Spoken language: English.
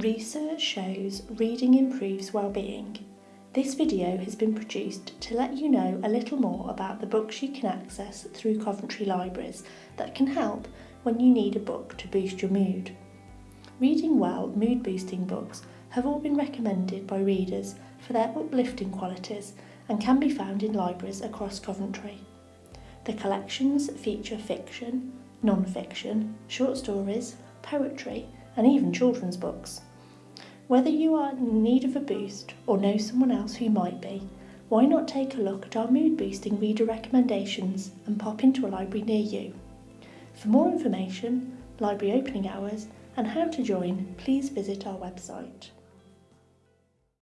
Research shows reading improves well-being. This video has been produced to let you know a little more about the books you can access through Coventry Libraries that can help when you need a book to boost your mood. Reading well mood boosting books have all been recommended by readers for their uplifting qualities and can be found in libraries across Coventry. The collections feature fiction, non-fiction, short stories, poetry and even children's books. Whether you are in need of a boost or know someone else who might be, why not take a look at our mood boosting reader recommendations and pop into a library near you. For more information, library opening hours and how to join, please visit our website.